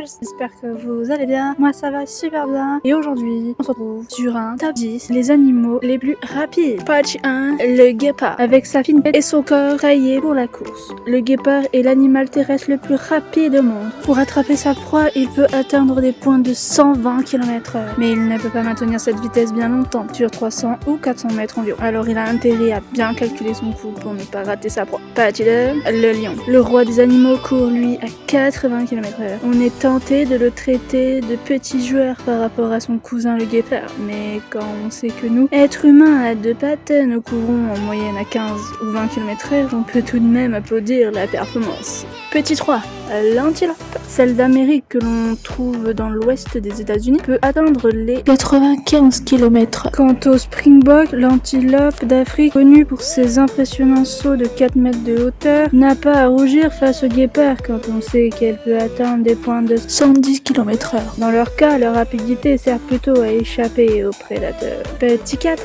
j'espère que vous allez bien. Moi ça va super bien. Et aujourd'hui, on se retrouve sur un top 10 les animaux les plus rapides. Patch 1, le guépard. Avec sa fine tête et son corps taillé pour la course. Le guépard est l'animal terrestre le plus rapide au monde. Pour attraper sa proie, il peut atteindre des points de 120 km h Mais il ne peut pas maintenir cette vitesse bien longtemps, sur 300 ou 400 mètres environ. Alors il a intérêt à bien calculer son coup pour ne pas rater sa proie. Patch 2, le lion. Le roi des animaux court lui à 80 km h On est tenté de le traiter de petit joueur par rapport à son cousin le guépard, mais quand on sait que nous, êtres humains à deux pattes, nous courons en moyenne à 15 ou 20 km h on peut tout de même applaudir la performance. Petit 3, l'antilope. Celle d'Amérique que l'on trouve dans l'ouest des États-Unis peut atteindre les 95 km. Quant au springbok, l'antilope d'Afrique, connue pour ses impressionnants sauts de 4 mètres de hauteur, n'a pas à rougir face au guépard quand on sait qu'elle peut atteindre des points de 110 km h Dans leur cas, leur rapidité sert plutôt à échapper aux prédateurs. Petit 4,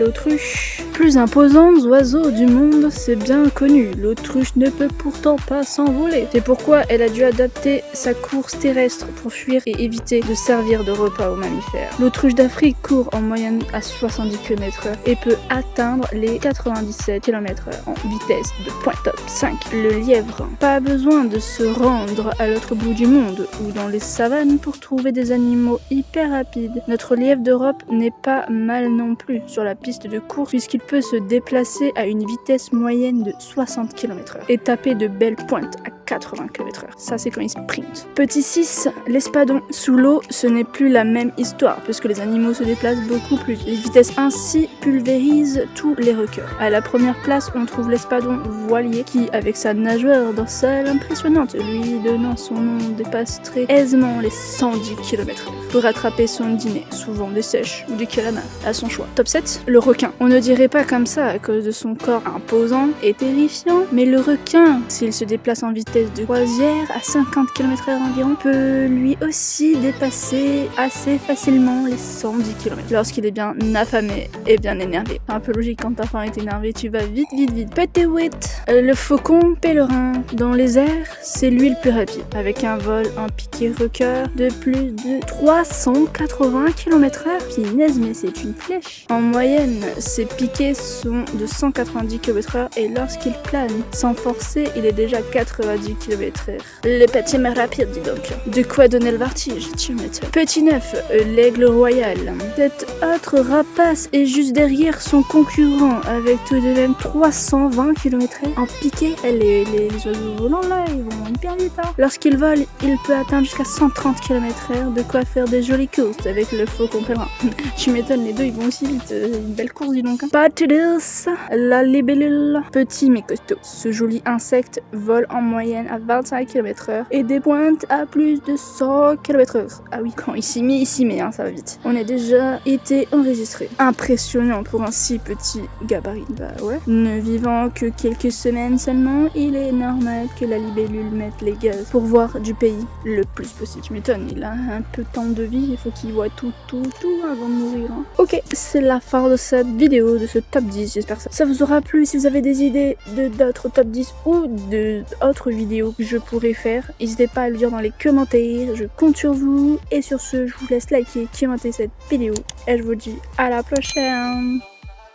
l'autruche. Plus imposant oiseau du monde, c'est bien connu. L'autruche ne peut pourtant pas s'envoler. C'est pourquoi elle a dû adapter sa course terrestre pour fuir et éviter de servir de repas aux mammifères. L'autruche d'Afrique court en moyenne à 70 km et peut atteindre les 97 km en vitesse de pointe top 5. Le lièvre. Pas besoin de se rendre à l'autre bout du monde ou dans les savanes pour trouver des animaux hyper rapides. Notre lièvre d'Europe n'est pas mal non plus sur la piste de course puisqu'il peut se déplacer à une vitesse moyenne de 60 km h et taper de belles pointes à 80 km h Ça, c'est quand il sprint. Petit 6, l'espadon. Sous l'eau, ce n'est plus la même histoire, puisque les animaux se déplacent beaucoup plus. Les vitesses ainsi pulvérisent tous les requins. À la première place, on trouve l'espadon voilier, qui, avec sa nageoire dorsale impressionnante, lui donnant son nom, dépasse très aisément les 110 km h pour attraper son dîner, souvent des sèches ou des calamars, à son choix. Top 7, le requin. On ne dirait pas comme ça à cause de son corps imposant et terrifiant, mais le requin, s'il se déplace en vitesse de croisière à 50 km h environ peut lui aussi dépasser assez facilement les 110 km lorsqu'il est bien affamé et bien énervé. Un peu logique quand ta faim est énervé, tu vas vite vite vite. Petit 8, euh, le faucon pèlerin. Dans les airs, c'est lui le plus rapide, avec un vol en piqué rocker de plus de 380 km h Pinaise, mais c'est une flèche. En moyenne, ses piquets sont de 190 km h et lorsqu'il plane sans forcer, il est déjà 90 km h Le petit mais rapide, dis donc. De quoi donner le vertige, tu m'étonnes. Petit 9, euh, l'aigle royal. Cette autre rapace est juste derrière son concurrent, avec tout de même 320 km h En piqué, les, oiseaux volants là, ils vont hyper vite. Hein. Lorsqu'il vole, il peut atteindre jusqu'à 130 km h de quoi faire des jolies courses avec le faucon pèlerin. tu m'étonnes, les deux ils vont aussi vite. Euh, une belle course, dis donc. Hein. Pas la libellule. Petit mais costaud. Ce joli insecte vole en moyenne à 25 km h et des pointes à plus de 100 km h Ah oui, quand il s'y met, il s'y met, hein, ça va vite. On a déjà été enregistré. Impressionnant pour un si petit gabarit. Bah ouais. Ne vivant que quelques semaines seulement, il est normal que la libellule mette les gaz pour voir du pays le plus possible. Tu m'étonnes, il a un peu de temps de vie, il faut qu'il voit tout, tout, tout avant de mourir. Hein. Ok, c'est la fin de cette vidéo, de ce top 10. J'espère que ça vous aura plu. Si vous avez des idées de d'autres top 10 ou d'autres vidéos que je pourrais faire. N'hésitez pas à le dire dans les commentaires, je compte sur vous. Et sur ce, je vous laisse liker, commenter cette vidéo. Et je vous dis à la prochaine